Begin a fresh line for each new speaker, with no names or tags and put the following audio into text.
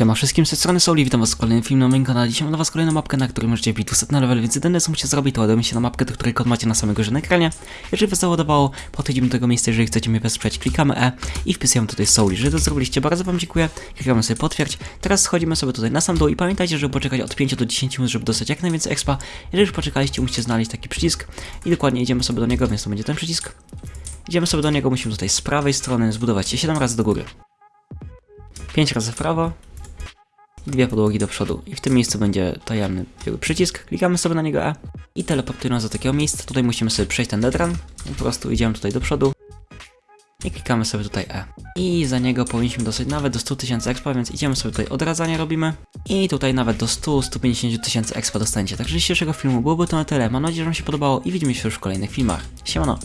Siema wszystkim, z tej strony Souli, witam was w kolejnym filmie na moim kanale. Dzisiaj mam dla was kolejną mapkę, na której możecie wbić 200 na level, więc jedyne co musicie zrobić to ładować się na mapkę, do której kod macie na samej górze na ekranie. Jeżeli was załadowało, podchodzimy do tego miejsca, jeżeli chcecie mnie wesprzeć, klikamy E i wpisujemy tutaj Souli. Jeżeli to zrobiliście, bardzo wam dziękuję, klikamy sobie potwierdź. Teraz schodzimy sobie tutaj na sam dół i pamiętajcie, żeby poczekać od 5 do 10 minut, żeby dostać jak najwięcej expa. Jeżeli już poczekaliście, musicie znaleźć taki przycisk i dokładnie idziemy sobie do niego, więc to będzie ten przycisk. Idziemy sobie do niego, musimy tutaj z prawej strony zbudować się 7 razy do góry. 5 razy w prawo, dwie podłogi do przodu. I w tym miejscu będzie tajemny przycisk. Klikamy sobie na niego E i teleportuje nas do takiego miejsca. Tutaj musimy sobie przejść ten deadrun. Po prostu idziemy tutaj do przodu i klikamy sobie tutaj E. I za niego powinniśmy dostać nawet do 100 tysięcy expa, więc idziemy sobie tutaj odradzanie robimy. I tutaj nawet do 100-150 tysięcy expa dostaniecie. Także dzisiejszego filmu byłoby to na tyle. Mam nadzieję, że wam się podobało i widzimy się już w kolejnych filmach. Siemano!